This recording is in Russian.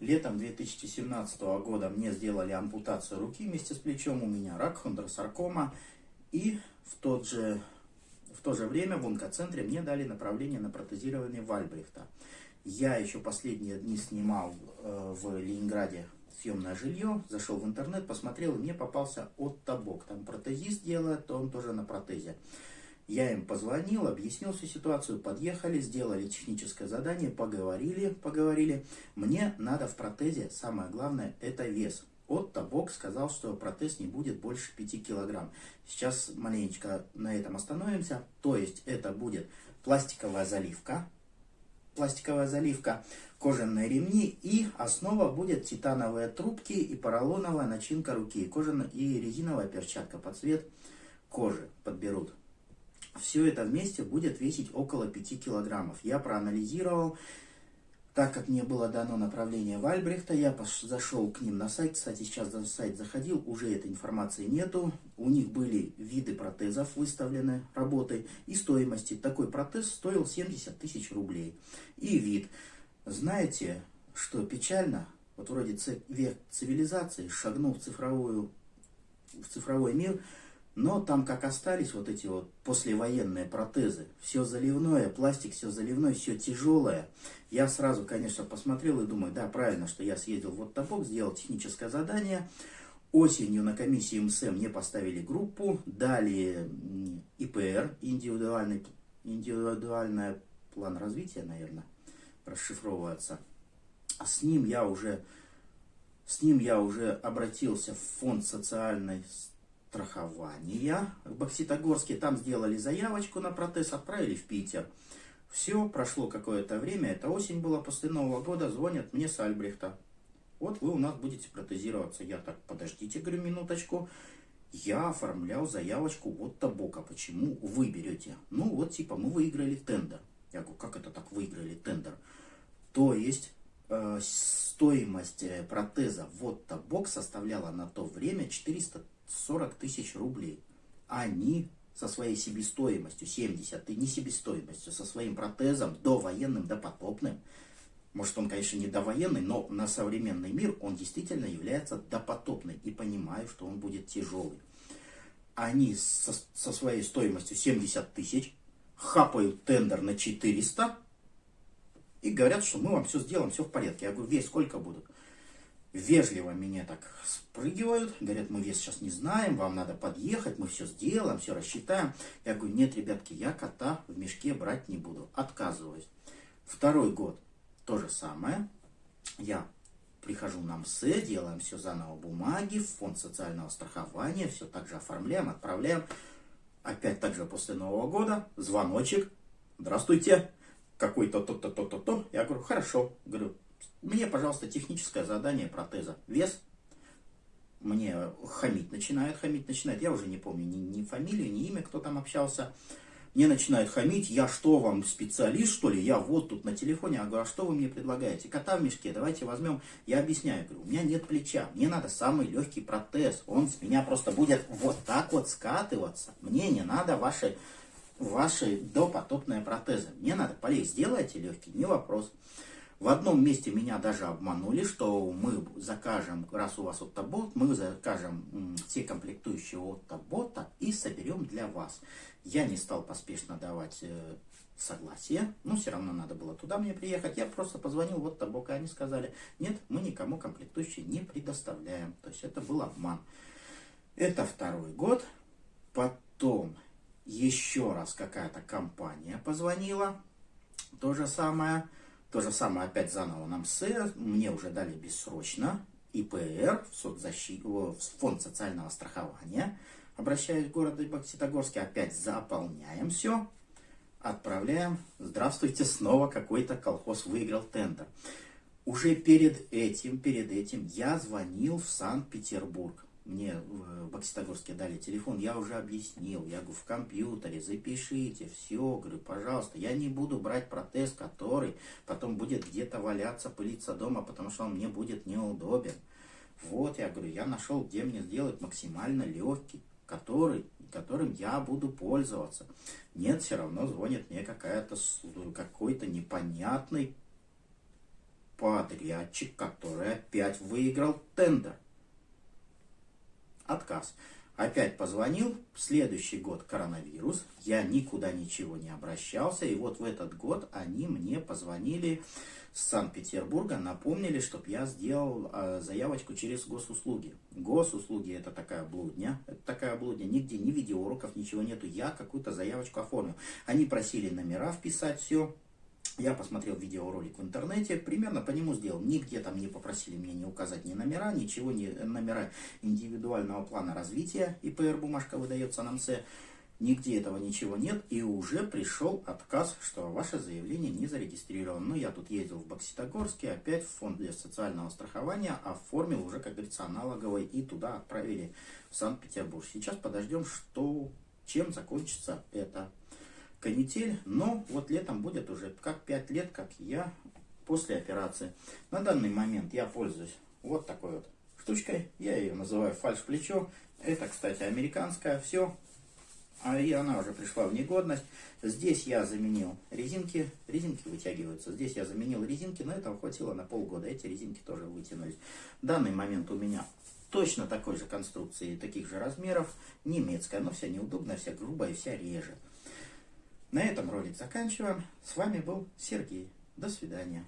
Летом 2017 года мне сделали ампутацию руки вместе с плечом, у меня рак, хондросаркома. И в, тот же, в то же время в онкоцентре мне дали направление на протезирование Вальбрихта. Я еще последние дни снимал э, в Ленинграде съемное жилье, зашел в интернет, посмотрел, и мне попался Отто Бок. Там протезист делает, то он тоже на протезе. Я им позвонил, объяснил всю ситуацию, подъехали, сделали техническое задание, поговорили, поговорили. Мне надо в протезе, самое главное, это вес. Отто Бок сказал, что протез не будет больше 5 килограмм. Сейчас маленечко на этом остановимся. То есть это будет пластиковая заливка, пластиковая заливка, кожаные ремни и основа будет титановые трубки и поролоновая начинка руки, кожаная и резиновая перчатка под цвет кожи подберут. Все это вместе будет весить около 5 килограммов. Я проанализировал, так как мне было дано направление Вальбрехта, я зашел к ним на сайт. Кстати, сейчас на сайт заходил, уже этой информации нету. У них были виды протезов выставлены, работы и стоимости. Такой протез стоил 70 тысяч рублей. И вид. Знаете, что печально? Вот вроде век цивилизации шагнул в, цифровую, в цифровой мир – но там как остались вот эти вот послевоенные протезы, все заливное, пластик все заливное, все тяжелое. Я сразу, конечно, посмотрел и думаю, да, правильно, что я съездил в топок, сделал техническое задание. Осенью на комиссии МСМ мне поставили группу, дали ИПР, индивидуальный, индивидуальный план развития, наверное, расшифровывается. С ним я уже, с ним я уже обратился в фонд социальной страхования в Бокситогорске. Там сделали заявочку на протез, отправили в Питер. Все, прошло какое-то время, это осень была, после Нового года звонят мне с Альбрехта. Вот вы у нас будете протезироваться. Я так, подождите, говорю, минуточку. Я оформлял заявочку вот Табока. Почему вы берете? Ну, вот типа мы выиграли тендер. Я говорю, как это так выиграли тендер? То есть э, стоимость э, протеза вот Табок составляла на то время 400 40 тысяч рублей. Они со своей себестоимостью, 70, не себестоимостью, со своим протезом довоенным, допотопным, может он, конечно, не довоенный, но на современный мир он действительно является допотопным. И понимаю, что он будет тяжелый. Они со, со своей стоимостью 70 тысяч хапают тендер на 400 и говорят, что мы вам все сделаем, все в порядке. Я говорю, весь сколько будут? Вежливо меня так спрыгивают, говорят, мы вес сейчас не знаем, вам надо подъехать, мы все сделаем, все рассчитаем. Я говорю, нет, ребятки, я кота в мешке брать не буду, отказываюсь. Второй год то же самое. Я прихожу на МСЭ, делаем все заново бумаги, фонд социального страхования, все так же оформляем, отправляем. Опять так же после Нового года звоночек. Здравствуйте, какой-то то-то, то-то, то. Я говорю, хорошо. Говорю, мне, пожалуйста, техническое задание протеза. Вес. Мне хамить начинает, хамить начинает. Я уже не помню ни, ни фамилию, ни имя, кто там общался. Мне начинают хамить. Я что, вам специалист, что ли? Я вот тут на телефоне. Я говорю, а что вы мне предлагаете? Кота в мешке, давайте возьмем. Я объясняю, говорю, у меня нет плеча. Мне надо самый легкий протез. Он с меня просто будет вот так вот скатываться. Мне не надо ваши, ваши допотопные протезы. Мне надо полей. Сделайте легкий, не вопрос. В одном месте меня даже обманули, что мы закажем, раз у вас Оттобот, мы закажем все комплектующие Оттобота и соберем для вас. Я не стал поспешно давать э, согласие, но все равно надо было туда мне приехать. Я просто позвонил вот Табока, они сказали, нет, мы никому комплектующие не предоставляем. То есть это был обман. Это второй год. Потом еще раз какая-то компания позвонила. То же самое. То же самое опять заново нам СЭР, мне уже дали бессрочно, ИПР, в, соцзащиту, в фонд социального страхования. Обращаюсь в город Бокситогорске, опять заполняем все, отправляем. Здравствуйте, снова какой-то колхоз выиграл тендер. Уже перед этим, перед этим я звонил в Санкт-Петербург мне в Бокситогорске дали телефон, я уже объяснил, я говорю, в компьютере запишите, все, говорю, пожалуйста, я не буду брать протез, который потом будет где-то валяться, пылиться дома, потому что он мне будет неудобен. Вот, я говорю, я нашел, где мне сделать максимально легкий, который, которым я буду пользоваться. Нет, все равно звонит мне какая-то какой-то непонятный подрядчик, который опять выиграл тендер. Отказ. Опять позвонил, следующий год коронавирус, я никуда ничего не обращался, и вот в этот год они мне позвонили с Санкт-Петербурга, напомнили, чтобы я сделал э, заявочку через госуслуги. Госуслуги это такая блудня, это такая блудня, нигде ни видеоуроков, ничего нету, я какую-то заявочку оформил. Они просили номера вписать, все, я посмотрел видеоролик в интернете, примерно по нему сделал. Нигде там не попросили меня не указать ни номера, ничего, ни номера индивидуального плана развития. ИПР бумажка выдается на МС. Нигде этого ничего нет. И уже пришел отказ, что ваше заявление не зарегистрировано. Ну, я тут ездил в Бокситогорске, опять в фонд для социального страхования, оформил уже, как говорится, аналоговый. И туда отправили в Санкт-Петербург. Сейчас подождем, что, чем закончится это канитель, но вот летом будет уже как 5 лет, как я после операции. На данный момент я пользуюсь вот такой вот штучкой, я ее называю фальш-плечо. Это, кстати, американская, все, а и она уже пришла в негодность. Здесь я заменил резинки, резинки вытягиваются. Здесь я заменил резинки, но этого хватило на полгода. Эти резинки тоже вытянулись. В данный момент у меня точно такой же конструкции, таких же размеров, немецкая, но вся неудобная, вся грубая, вся реже. На этом ролик заканчиваем. С вами был Сергей. До свидания.